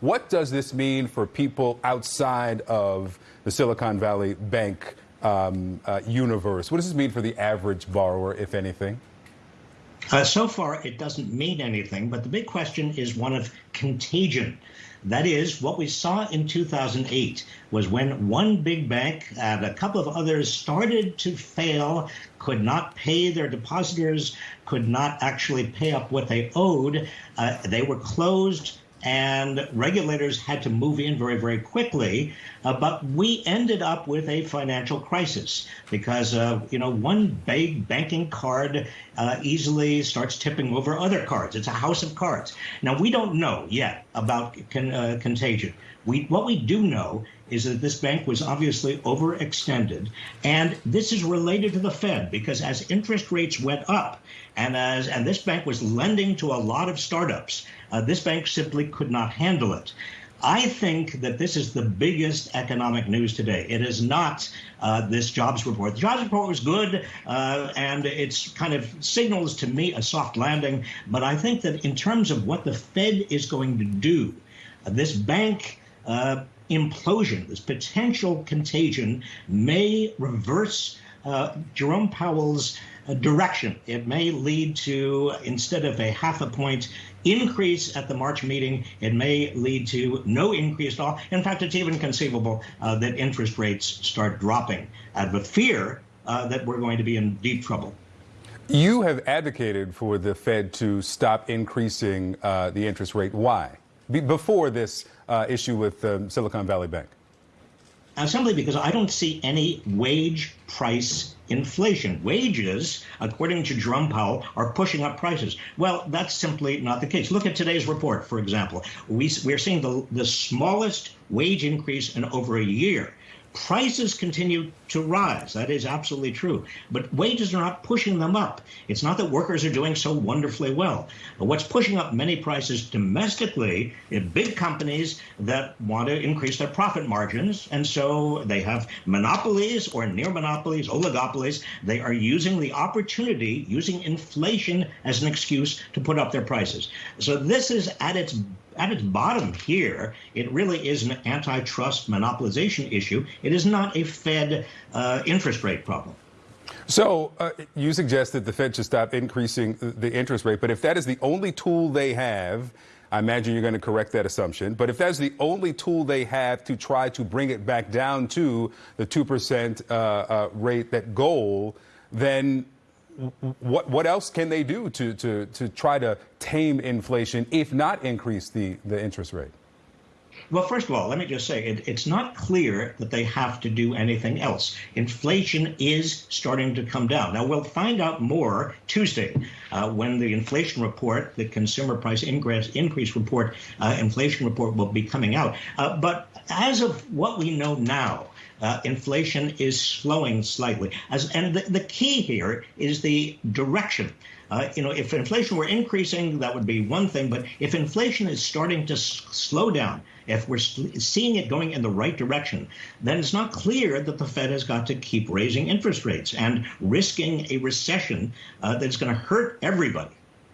What does this mean for people outside of the Silicon Valley Bank um, uh, universe? What does this mean for the average borrower, if anything? Uh, so far, it doesn't mean anything, but the big question is one of contagion. That is, what we saw in 2008 was when one big bank and a couple of others started to fail, could not pay their depositors, could not actually pay up what they owed. Uh, they were closed and regulators had to move in very, very quickly. Uh, but we ended up with a financial crisis because, uh, you know, one big banking card uh, easily starts tipping over other cards. It's a house of cards. Now, we don't know yet about con uh, contagion. We, what we do know is that this bank was obviously overextended. And this is related to the Fed because as interest rates went up, and as and this bank was lending to a lot of startups, uh, this bank simply could not handle it. I think that this is the biggest economic news today. It is not uh, this jobs report. The jobs report was good, uh, and it's kind of signals to me a soft landing. But I think that in terms of what the Fed is going to do, uh, this bank uh, implosion, this potential contagion, may reverse uh, Jerome Powell's uh, direction. It may lead to, instead of a half a point increase at the March meeting, it may lead to no increase at all. In fact, it's even conceivable uh, that interest rates start dropping uh, a fear uh, that we're going to be in deep trouble. You have advocated for the Fed to stop increasing uh, the interest rate. Why? Be before this uh, issue with um, Silicon Valley Bank. Uh, simply because I don't see any wage price inflation. Wages, according to Jerome Powell, are pushing up prices. Well, that's simply not the case. Look at today's report, for example. We, we're seeing the, the smallest wage increase in over a year. Prices continue to rise. That is absolutely true. But wages are not pushing them up. It's not that workers are doing so wonderfully well. But what's pushing up many prices domestically is big companies that want to increase their profit margins. And so they have monopolies or near monopolies, oligopolies. They are using the opportunity, using inflation as an excuse to put up their prices. So this is at its at its bottom here, it really is an antitrust monopolization issue. It is not a Fed uh, interest rate problem. So uh, you suggest that the Fed should stop increasing the interest rate, but if that is the only tool they have, I imagine you're going to correct that assumption. But if that's the only tool they have to try to bring it back down to the 2% uh, uh, rate, that goal, then what what else can they do to to to try to tame inflation, if not increase the the interest rate? Well, first of all, let me just say it, it's not clear that they have to do anything else. Inflation is starting to come down. Now, we'll find out more Tuesday uh, when the inflation report, the consumer price increase, increase report, uh, inflation report will be coming out. Uh, but as of what we know now, uh, inflation is slowing slightly. As, and the, the key here is the direction. Uh, you know, if inflation were increasing, that would be one thing. But if inflation is starting to slow down, if we're seeing it going in the right direction, then it's not clear that the Fed has got to keep raising interest rates and risking a recession uh, that's going to hurt everybody.